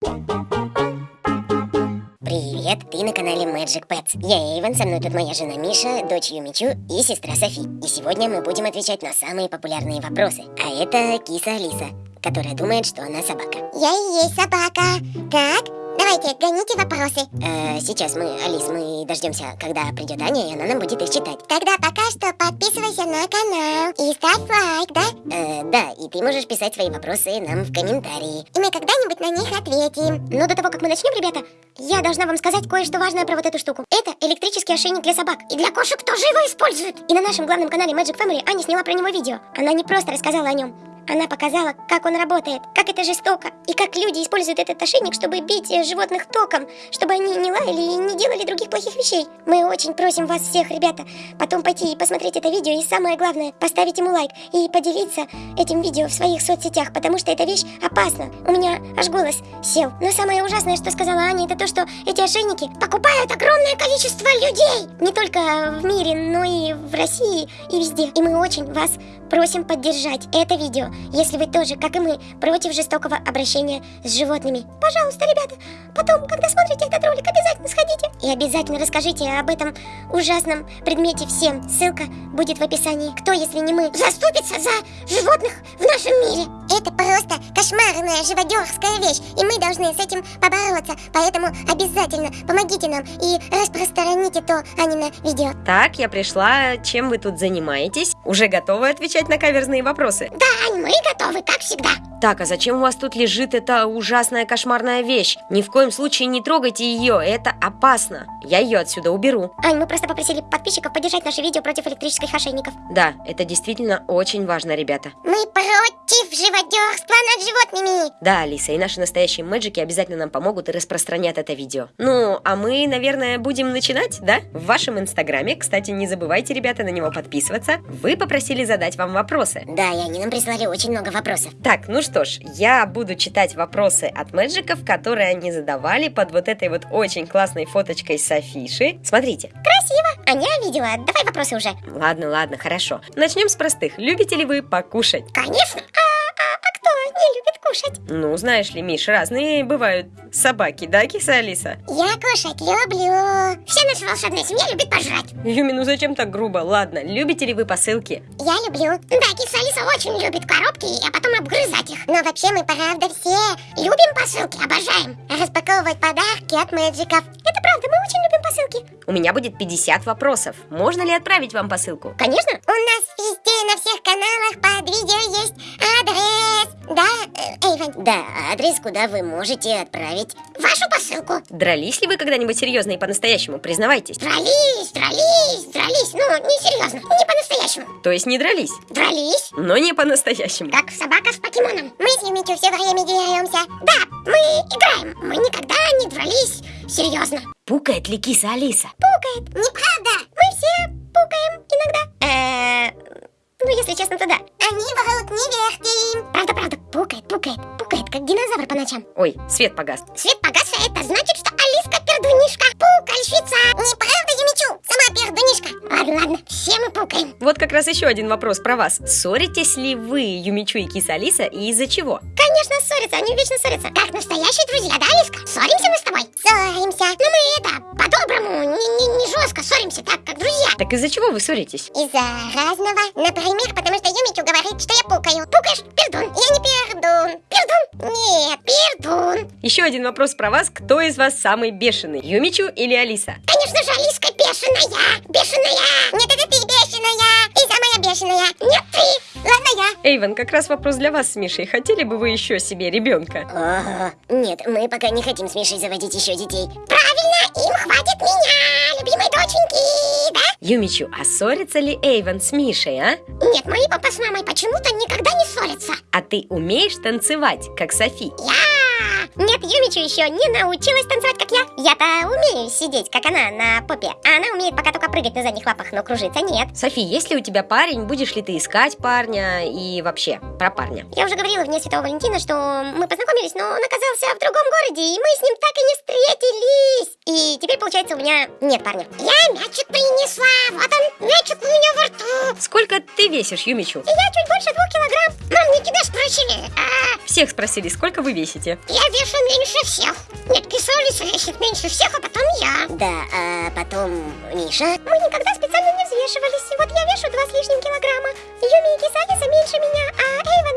Привет, ты на канале Magic Pets. Я Эйвен, со мной тут моя жена Миша, дочь Юмичу и сестра Софи. И сегодня мы будем отвечать на самые популярные вопросы. А это киса Алиса, которая думает, что она собака. Я и есть собака. Так, давайте, гоните вопросы. Э, сейчас мы, Алис, мы дождемся, когда придет Аня, и она нам будет их читать. Тогда пока что подписывайся на канал и ставь лайк, да? Ты можешь писать свои вопросы нам в комментарии. И мы когда-нибудь на них ответим. Но до того, как мы начнем, ребята, я должна вам сказать кое-что важное про вот эту штуку. Это электрический ошейник для собак. И для кошек тоже его используют. И на нашем главном канале Magic Family Аня сняла про него видео. Она не просто рассказала о нем, она показала, как он работает, как это жестоко, и как люди используют этот ошейник, чтобы бить э, животных током, чтобы они не лаяли и не делали других плохих вещей. Мы очень просим вас всех, ребята, потом пойти и посмотреть это видео, и самое главное, поставить ему лайк и поделиться этим видео в своих соцсетях, потому что эта вещь опасна. У меня аж голос сел. Но самое ужасное, что сказала Аня, это то, что эти ошейники покупают огромное количество людей. Не только в мире, но и в России и везде. И мы очень вас просим поддержать это видео, если вы тоже, как и мы, против жестокого обращения с животными. Пожалуйста, ребята, потом, когда смотрите этот ролик, обязательно сходите и обязательно расскажите об этом ужасном предмете всем. Ссылка будет в описании. Кто, если не мы, заступится за животных в нашем мире? Это просто кошмарная живодерская вещь, и мы должны с этим побороться. Поэтому обязательно помогите нам и распространите то Анина видео. Так, я пришла. Чем вы тут занимаетесь? Уже готовы отвечать на каверзные вопросы? Да, Ань, мы готовы, как всегда. Так, а зачем у вас тут лежит эта ужасная кошмарная вещь? Ни в коем случае не трогайте ее, это опасно. Я ее отсюда уберу. Ань, мы просто попросили подписчиков поддержать наше видео против электрических ошейников. Да, это действительно очень важно, ребята. Мы против живодерства над животными. Да, Алиса, и наши настоящие мэджики обязательно нам помогут и распространят это видео. Ну, а мы, наверное, будем начинать, да? В вашем инстаграме, кстати, не забывайте, ребята, на него подписываться. Вы попросили задать вам вопросы. Да, и они нам прислали очень много вопросов. Так, ну что ж, я буду читать вопросы от мэджиков, которые они задавали под вот этой вот очень классной фоточкой Софиши. Смотрите. Красиво. Аня видела. Давай вопросы уже. Ладно, ладно, хорошо. Начнем с простых. Любите ли вы покушать? Конечно. А, а, а любит кушать? Ну, знаешь ли, Миш, разные бывают собаки, да, киса Алиса? Я кушать люблю. Вся наша волшебная семья любит пожрать. Юми, ну зачем так грубо? Ладно, любите ли вы посылки? Я люблю. Да, киса Алиса очень любит коробки, а потом обгрызать их. Но вообще мы, правда, все любим посылки, обожаем. Распаковывать подарки от мэджиков. Это правда, мы очень любим посылки. У меня будет 50 вопросов. Можно ли отправить вам посылку? Конечно. У нас везде на всех каналах под видео есть адрес. Да, э, Эйвен? Да, адрес, куда вы можете отправить Вашу посылку. Дрались ли вы когда-нибудь серьезно и по-настоящему? Признавайтесь. Дрались, дрались, дрались. Ну, не серьезно, не по-настоящему. То есть не дрались, Дрались, но не по-настоящему. как собака с покемоном. Мы с Юмичу все время деремся. Да, мы играем. Мы никогда не дрались серьезно. Пукает ли киса Алиса? Пукает. Неправда. Мы все пукаем иногда. Э, ну, если честно, то да. Они врут, не верьте им. Правда, правда, пукает, пукает, пукает, как динозавр по ночам. Ой, свет погас. Свет погас, а это значит, что Алиска пердунишка. Пукальщица. Неправда, Юмичу? Сама пердунишка. Ладно, ладно, все мы пукаем. Вот как раз еще один вопрос про вас. Ссоритесь ли вы, Юмичу и киса Алиса, и из-за чего? Конечно, ссорятся, они вечно ссорятся. Как настоящие друзья, да, Алиска? Ссоримся мы с тобой? Ссоримся. Но мы это, по-доброму, не, не, не жестко ссоримся, так, как друзья. Так из-за чего вы ссоритесь? Из-за разного. Например, потому что Юмичу говорит, что я пукаю. Пукаешь? Пердун. Я не пердун. Пердун? Нет, пердун. Еще один вопрос про вас. Кто из вас самый бешеный, Юмичу или Алиса? Конечно же, Алиска бешеная. Бешеная. Нет, это ты бешеная. Ты самая бешеная. Нет, ты. Ладно, я. Эйвен, как раз вопрос для вас с Мишей. Хотели бы вы еще себе ребенка? Ого. Нет, мы пока не хотим с Мишей заводить еще детей. Правильно, им хватит меня, любимой доченьки, да? Юмичу, а ссорится ли Эйвен с Мишей, а? Нет, мои папа с мамой почему-то никогда не ссорятся. А ты умеешь танцевать, как Софи? Я... Нет, Юмичу еще не научилась танцевать, как я. Я-то умею сидеть, как она, на попе. А она умеет пока только прыгать на задних лапах, но кружиться нет. Софи, если у тебя парень, будешь ли ты искать парня и вообще про парня? Я уже говорила вне Святого Валентина, что мы познакомились, но он оказался в другом городе, и мы с ним так и не встретились. И теперь, получается, у меня нет парня. Я мячик принесла, вот он, мячик у меня во рту. Сколько ты весишь, Юмичу? Я чуть больше двух килограмм. Мам, не тебя спросили, а Всех спросили, сколько вы весите? я вешу меньше всех. Нет, киса Алиса весит меньше всех, а потом я. Да, а потом Миша. Мы никогда специально не взвешивались. Вот я вешу два с лишним килограмма. Юми и Кисалиса меньше меня, а Софи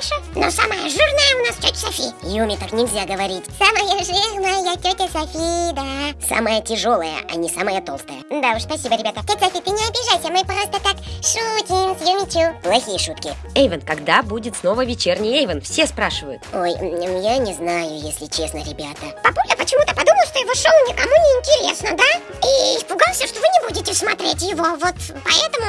больше. Но самая жирная у нас тетя Софи. Юми, так нельзя говорить. Самая жирная тетя Софи, да. Самая тяжелая, а не самая толстая. Да уж, спасибо, ребята. Тетя Софи, ты не обижайся, мы просто так шутим с Юмичу. Плохие шутки. Эйвен, когда будет снова вечерний Эйвен? Все спрашивают. Ой, я не знаю, если честно, ребята. Папуля почему-то подумал, что его шоу никому не интересно, да? И испугался, что вы не будете смотреть его, вот поэтому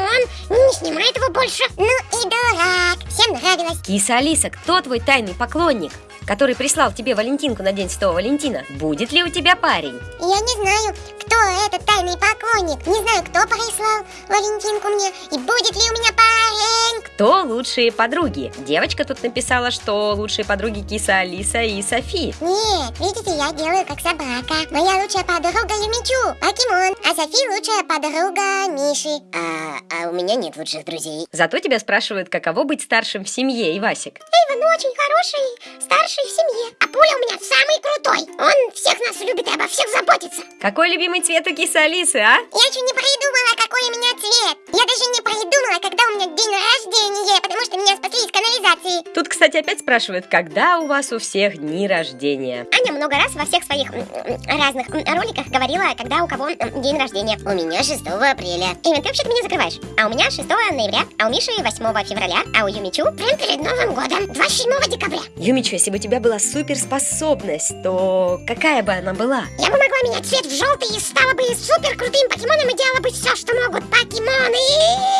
он не снимает его больше. Ну и дурак, всем нравилось. Киса Алиса, кто твой тайный поклонник? который прислал тебе Валентинку на День Святого Валентина. Будет ли у тебя парень? Я не знаю, кто этот тайный поклонник. Не знаю, кто прислал Валентинку мне. И будет ли у меня парень? Кто лучшие подруги? Девочка тут написала, что лучшие подруги Киса Алиса и Софи. Нет, видите, я делаю как собака. Моя лучшая подруга Юмичу, покемон. А Софи лучшая подруга Миши. А, а у меня нет лучших друзей. Зато тебя спрашивают, каково быть старшим в семье, Ивасик. Эйвен очень хороший, старший в семье. А Пуля у меня самый крутой. Он всех нас любит и обо всех заботится. Какой любимый цвет у Кисы Алисы, а? Я еще не придумала, какой у меня цвет. Я даже не придумала, когда у меня день рождения, потому что меня спасли из канализации. Тут, кстати, опять спрашивают, когда у вас у всех дни рождения. Аня много раз во всех своих разных роликах говорила, когда у кого день рождения. У меня 6 апреля. Эйвен, ты вообще-то меня закрываешь. А у меня 6 ноября, а у Миши 8 февраля, а у Юмичу Прям перед Новым годом, 27 декабря. Юмичу, если бы у тебя была суперспособность, то какая бы она была? Я бы могла менять цвет в желтый и стала бы супер крутым покемоном и делала бы все, что могут покемоны.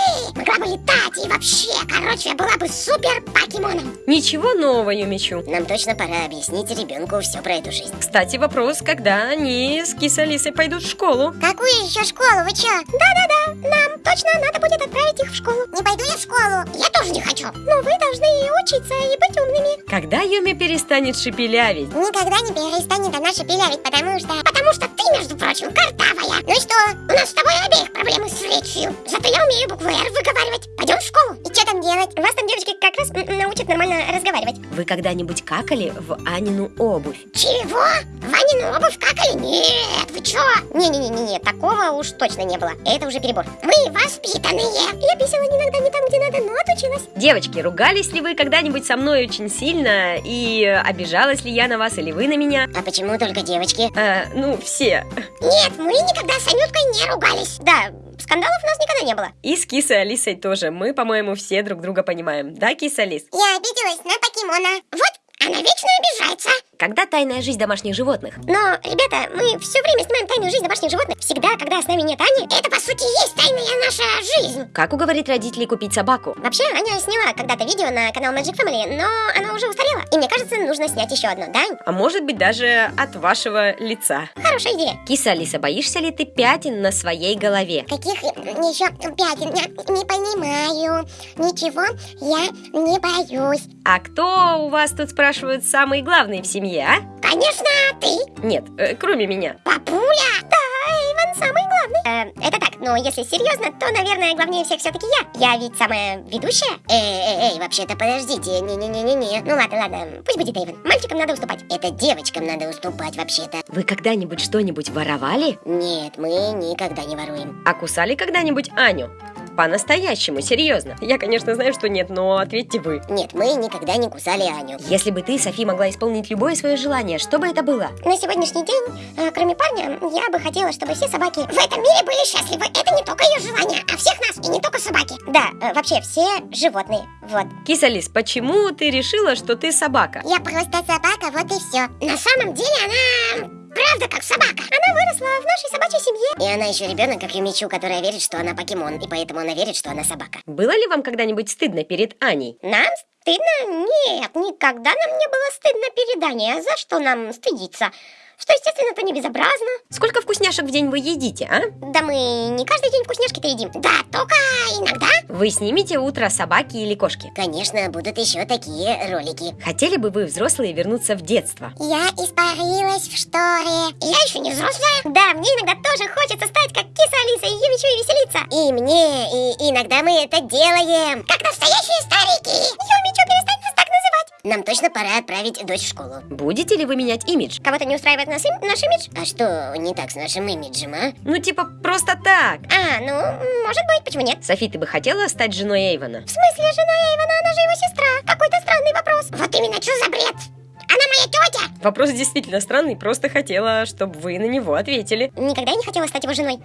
Вообще, короче, я была бы супер покемоном. Ничего нового, Юмичу. Нам точно пора объяснить ребенку все про эту жизнь. Кстати, вопрос, когда они с Алисой пойдут в школу? Какую еще школу? Вы чё? Да-да-да, нам точно надо будет отправить их в школу. Не пойду я в школу. Я тоже не хочу. Но вы должны учиться и быть умными. Когда Юми перестанет шепелявить? Никогда не перестанет она шепелявить, потому что... Потому что ты, между прочим, картавая. Ну и что? У нас с тобой обеих проблемы с речью. Зато я умею букву «Р» выговаривать. Пойдем в школу. И что там делать? Вас там девочки как раз научат нормально разговаривать. Вы когда-нибудь какали в Анину обувь? Чего? Ванину обувь какали? Нет, вы чё? Не-не-не-не, такого уж точно не было. Это уже перебор. Мы воспитанные. Я писала иногда не там, где надо, но отучилась. Девочки, ругались ли вы когда-нибудь со мной очень сильно? И обижалась ли я на вас или вы на меня? А почему только девочки? Э, ну, все. Нет, мы никогда с Анюткой не ругались. Да, скандалов у нас никогда не было. И с Кисой Алисой тоже. Мы, по-моему, все друг друга понимаем. Да, Киса Алис? Я обиделась на покемона. Вот, она вечно обижается. Когда тайная жизнь домашних животных? Но, ребята, мы все время снимаем тайную жизнь домашних животных. Всегда, когда с нами нет Ани. Это, по сути, есть тайная наша жизнь. Как уговорить родителей купить собаку? Вообще, Аня сняла когда-то видео на канал Magic Family, но оно уже устарело. И мне кажется, нужно снять еще одно, да? А может быть, даже от вашего лица. Хорошая идея. Киса Алиса, боишься ли ты пятен на своей голове? Каких еще пятен? Я не понимаю. Ничего, я не боюсь. А кто у вас тут спрашивают самый главный в семье, а? Конечно, ты, Нет, э, кроме меня. папуля. Да, Эйвен самый главный. Э, это так, но если серьезно, то, наверное, главнее всех все-таки я. Я ведь самая ведущая. Эй, эй, эй, вообще-то подождите, не-не-не-не-не. Ну ладно, ладно, пусть будет Эйвен. Мальчикам надо уступать. Это девочкам надо уступать вообще-то. Вы когда-нибудь что-нибудь воровали? Нет, мы никогда не воруем. А кусали когда-нибудь Аню? По-настоящему, серьезно. Я, конечно, знаю, что нет, но ответьте вы. Нет, мы никогда не кусали Аню. Если бы ты, Софи, могла исполнить любое свое желание, что бы это было? На сегодняшний день, э, кроме парня, я бы хотела, чтобы все собаки... В этом мире были счастливы. Это не только ее желание, а всех нас, и не только собаки. Да, э, вообще все животные. Вот. Киса Лис, почему ты решила, что ты собака? Я просто собака, вот и все. На самом деле она правда как собака. Она выросла И она еще ребенок, как Юмичу, которая верит, что она покемон, и поэтому она верит, что она собака. Было ли вам когда-нибудь стыдно перед Аней? Нам стыдно? Нет, никогда нам не было стыдно перед Аней. А за что нам стыдиться? Что, естественно, это не безобразно. Сколько вкусняшек в день вы едите, а? Да мы не каждый день вкусняшки-то едим. Да, только иногда. Вы снимете утро собаки или кошки? Конечно, будут еще такие ролики. Хотели бы вы, взрослые, вернуться в детство? Я испарилась в шторе. Я еще не взрослая. Да, мне иногда тоже хочется стать как киса Алиса и Юмичу и веселиться. И мне, и иногда мы это делаем. Как настоящие старики. Юмичу, перестань. Нам точно пора отправить дочь в школу. Будете ли вы менять имидж? Кого-то не устраивает наш, им- наш имидж? А что не так с нашим имиджем, а? Ну, типа, просто так. А, ну, может быть, почему нет? Софи, ты бы хотела стать женой Эйвона? В смысле, жена Эйвона, она же его сестра. Какой-то странный вопрос. Вот именно, что за бред? Она моя тетя. Вопрос действительно странный, просто хотела, чтобы вы на него ответили. Никогда не хотела стать его женой.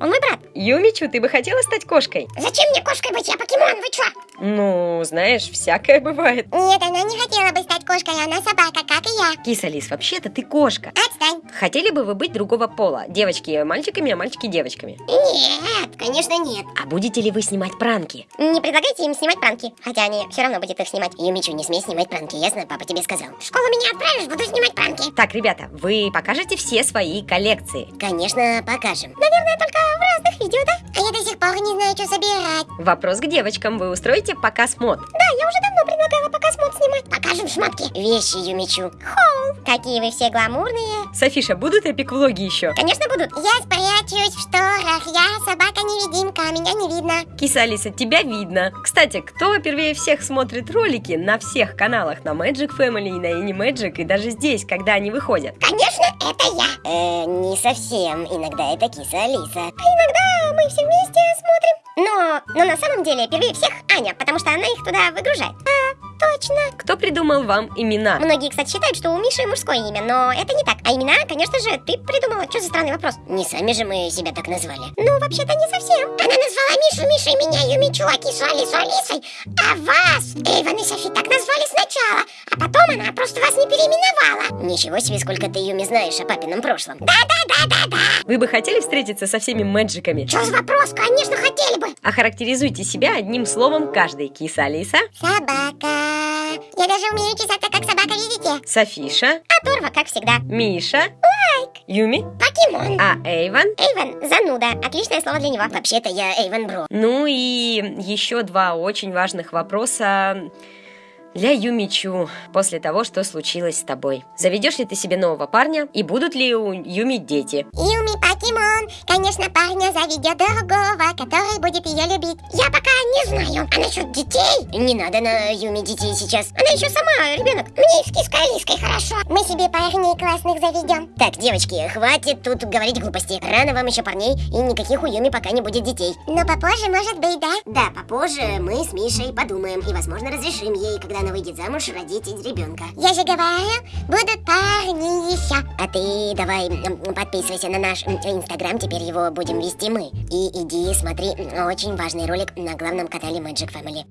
Он мой брат. Юмичу, ты бы хотела стать кошкой? Зачем мне кошкой быть? Я покемон, вы чё? Ну, знаешь, всякое бывает. Нет, она не хотела бы стать кошкой, она собака, как и я. Киса Лис, вообще-то ты кошка. Отстань. Хотели бы вы быть другого пола? Девочки мальчиками, а мальчики девочками? Нет, конечно нет. А будете ли вы снимать пранки? Не предлагайте им снимать пранки, хотя они все равно будет их снимать. Юмичу, не смей снимать пранки, ясно? Папа тебе сказал. В школу меня отправишь, буду снимать пранки. Так, ребята, вы покажете все свои коллекции. Конечно, покажем. Наверное, только разных видео, да? А я до сих пор не знаю, что собирать. Вопрос к девочкам. Вы устроите показ мод? Да, я уже давно предлагала пока смог снимать. Покажем шмотки. Вещи Юмичу. Хоу, какие вы все гламурные. Софиша, будут эпик-влоги еще? Конечно, будут. Я спрячусь в шторах, я собака-невидимка, меня не видно. Киса Алиса, тебя видно. Кстати, кто первее всех смотрит ролики на всех каналах, на Magic Family и на Animagic, и даже здесь, когда они выходят? Конечно, это я. Э, не совсем. Иногда это киса Алиса. А иногда мы все вместе смотрим. Но, но на самом деле первее всех Аня, потому что она их туда выгружает. А, точно. Кто придумал вам имена? Многие, кстати, считают, что у Миши мужское имя, но это не так. А имена, конечно же, ты придумала. Что за странный вопрос? Не сами же мы себя так назвали. Ну, вообще-то не совсем. Она назвала Мишу Мишей, меня Юмичу, а Кису Алису Алисой. А вас, Эйвен и Софи, так назвали сначала. А потом она просто вас не переименовала. Ничего себе, сколько ты Юми знаешь о папином прошлом. Да-да-да-да-да. Вы бы хотели встретиться со всеми мэджиками? Что за вопрос? Конечно, хотели бы. Охарактеризуйте себя одним словом каждый. Киса Алиса, Собака. Я даже умею чесаться, как собака, видите? Софиша, Оторва, как всегда. Миша, Юми, Покемон. а Эйван. Эйвен, зануда. Отличное слово для него. Вообще-то я Эйвен Бро. Ну и еще два очень важных вопроса для Юмичу после того, что случилось с тобой. Заведешь ли ты себе нового парня и будут ли у Юми дети? Юми Покемон, конечно, парня заведет другого, который будет ее любить. Я пока не знаю. А насчет детей? Не надо на Юми детей сейчас. Она еще сама ребенок. Мне и с киской Алиской хорошо. Мы себе парней классных заведем. Так, девочки, хватит тут говорить глупости. Рано вам еще парней, и никаких у Юми пока не будет детей. Но попозже, может быть, да? Да, попозже мы с Мишей подумаем и, возможно, разрешим ей, когда она выйдет замуж, родить ребенка. Я же говорю, будут парни еще. А ты давай подписывайся на наш инстаграм, теперь его будем вести мы. И иди смотри очень важный ролик на главном канале Magic Family.